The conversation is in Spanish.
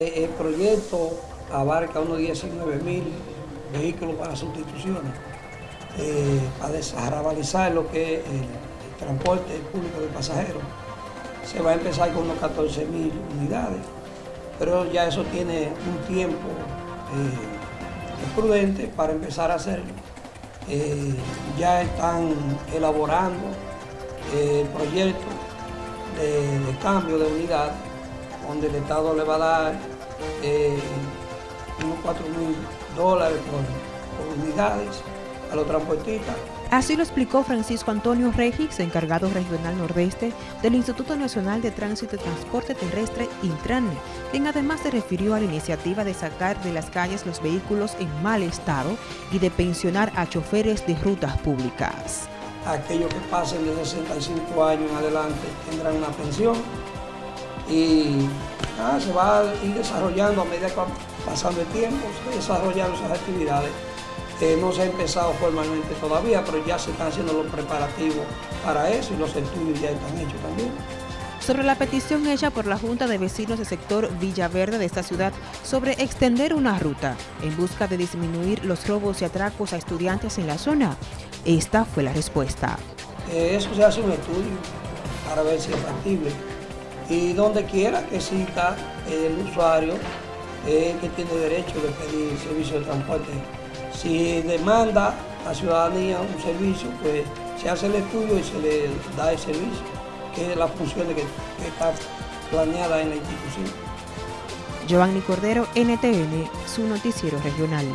El proyecto abarca unos 19 mil vehículos para sustituciones, eh, para desarrabalizar lo que es el, transporte público de pasajeros. Se va a empezar con unos 14 mil unidades, pero ya eso tiene un tiempo eh, prudente para empezar a hacerlo. Eh, ya están elaborando el proyecto de cambio de unidades donde el Estado le va a dar eh, unos 4 mil dólares por, unidades a los transportistas. Así lo explicó Francisco Antonio Regis, encargado regional nordeste del Instituto Nacional de Tránsito y Transporte Terrestre, Intrane, quien además se refirió a la iniciativa de sacar de las calles los vehículos en mal estado y de pensionar a choferes de rutas públicas. Aquellos que pasen de 65 años en adelante tendrán una pensión y se va a ir desarrollando a medida que va pasando el tiempo, se desarrollando esas actividades. no se ha empezado formalmente todavía, pero ya se están haciendo los preparativos para eso y los estudios ya están hechos también. Sobre la petición hecha por la Junta de Vecinos del sector Villaverde de esta ciudad sobre extender una ruta en busca de disminuir los robos y atracos a estudiantes en la zona, esta fue la respuesta. Eh, eso se hace un estudio para ver si es factible y donde quiera que exista el usuario que tiene derecho de pedir servicio de transporte. Si demanda la ciudadanía un servicio, pues se hace el estudio y se le da el servicio, que es la función que, que está planeada en la institución. Giovanni Cordero, NTN, su noticiero regional.